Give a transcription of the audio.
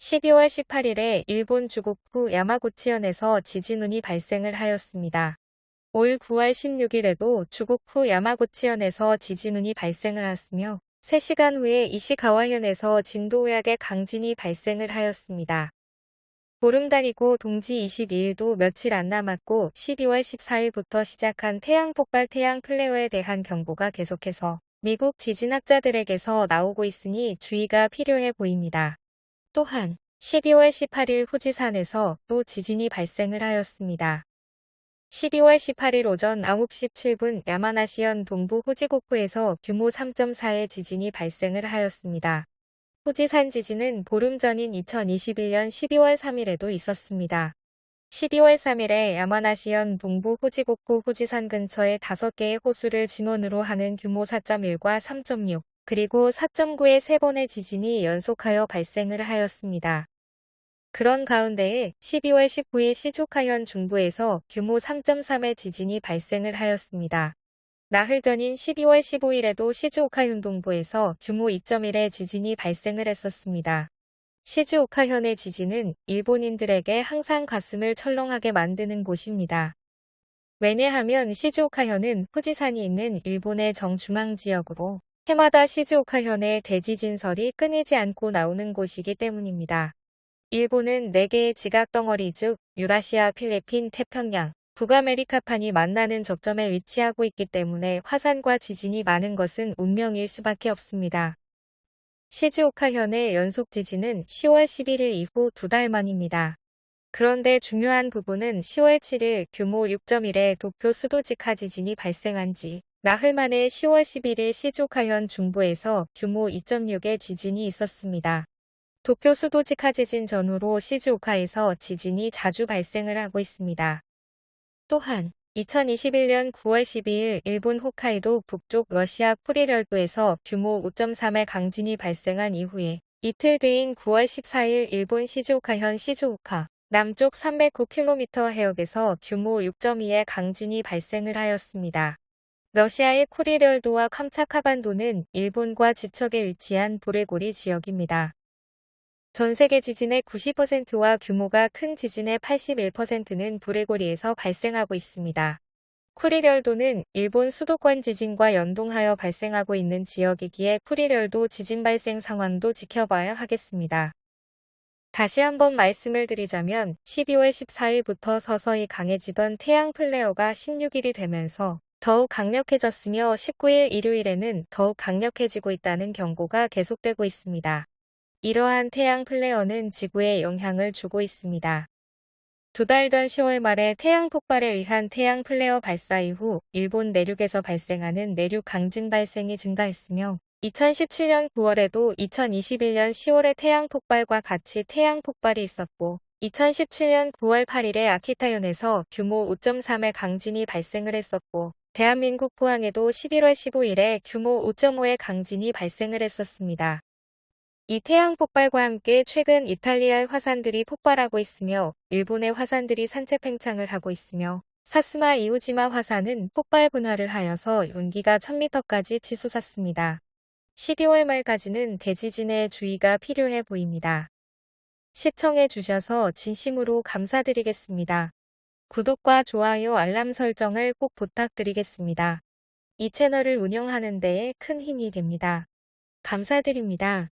12월 18일에 일본 주곡후 야마구치현에서 지진운이 발생을 하였습니다. 올 9월 16일에도 주곡후 야마구치현에서 지진운이 발생을 하였으며 3시간 후에 이시가와현에서 진도 약의 강진이 발생을 하였습니다. 보름달이고 동지 22일도 며칠 안 남았고 12월 14일부터 시작한 태양 폭발 태양 플레어에 대한 경보가 계속해서 미국 지진학자들에게서 나오고 있으니 주의가 필요해 보입니다. 또한 12월 18일 후지산에서 또 지진이 발생을 하였습니다. 12월 18일 오전 9시 7분 야마나시현 동부 호지고쿠에서 규모 3.4의 지진이 발생을 하였습니다. 후지산 지진은 보름 전인 2021년 12월 3일에도 있었습니다. 12월 3일에 야마나시현 동부 후지고쿠 후지산 근처에 5개의 호수를 진원으로 하는 규모 4.1과 3.6 그리고 4.9의 3번의 지진이 연속하여 발생을 하였습니다. 그런 가운데에 12월 19일 시조카현 중부에서 규모 3.3의 지진이 발생을 하였습니다. 나흘 전인 12월 15일에도 시즈오카현 동부에서 규모 2.1의 지진이 발생을 했었습니다. 시즈오카현의 지진은 일본인들에게 항상 가슴을 철렁하게 만드는 곳입니다. 왜냐하면 시즈오카현은 후지산이 있는 일본의 정중앙 지역으로 해마다 시즈오카현의 대지진설이 끊이지 않고 나오는 곳이기 때문입니다. 일본은 4개의 지각덩어리 즉 유라시아, 필리핀, 태평양, 북아메리카판이 만나는 접점에 위치하고 있기 때문에 화산과 지진이 많은 것은 운명일 수밖에 없습니다. 시즈오카현의 연속 지진은 10월 11일 이후 두 달 만입니다. 그런데 중요한 부분은 10월 7일 규모 6.1의 도쿄 수도직하 지진이 발생한 지 나흘 만에 10월 11일 시즈오카현 중부에서 규모 2.6의 지진이 있었습니다. 도쿄 수도 직하 지진 전후로 시즈오카에서 지진이 자주 발생을 하고 있습니다. 또한 2021년 9월 12일 일본 홋카이도 북쪽 러시아 쿠리열도에서 규모 5.3의 강진이 발생한 이후에 이틀 뒤인 9월 14일 일본 시즈오카현 시즈오카 남쪽 309km 해역에서 규모 6.2의 강진이 발생을 하였습니다. 러시아의 쿠리열도와 캄차카반도는 일본과 지척에 위치한 보레고리 지역입니다. 전 세계 지진의 90%와 규모가 큰 지진의 81%는 브레고리에서 발생하고 있습니다. 쿠리열도는 일본 수도권 지진과 연동하여 발생하고 있는 지역이기에 쿠리열도 지진 발생 상황도 지켜봐야 하겠습니다. 다시 한번 말씀을 드리자면 12월 14일부터 서서히 강해지던 태양 플레어가 16일이 되면서 더욱 강력해졌으며 19일 일요일에는 더욱 강력해지고 있다는 경고가 계속되고 있습니다. 이러한 태양 플레어는 지구에 영향을 주고 있습니다. 두 달 전 10월 말에 태양 폭발에 의한 태양 플레어 발사 이후 일본 내륙에서 발생하는 내륙 강진 발생이 증가했으며 2017년 9월에도 2021년 10월에 태양 폭발과 같이 태양 폭발이 있었고 2017년 9월 8일에 아키타현에서 규모 5.3의 강진이 발생을 했었고 대한민국 포항에도 11월 15일에 규모 5.5의 강진이 발생을 했었습니다. 이 태양 폭발과 함께 최근 이탈리아의 화산들이 폭발하고 있으며 일본의 화산들이 산체 팽창을 하고 있으며 사스마 이오지마 화산은 폭발 분화를 하여서 용기가 1000m까지 치솟았습니다. 12월 말까지는 대지진에 주의가 필요해 보입니다. 시청해 주셔서 진심으로 감사드리겠습니다. 구독과 좋아요 알람 설정을 꼭 부탁드리겠습니다. 이 채널을 운영하는 데에 큰 힘이 됩니다. 감사드립니다.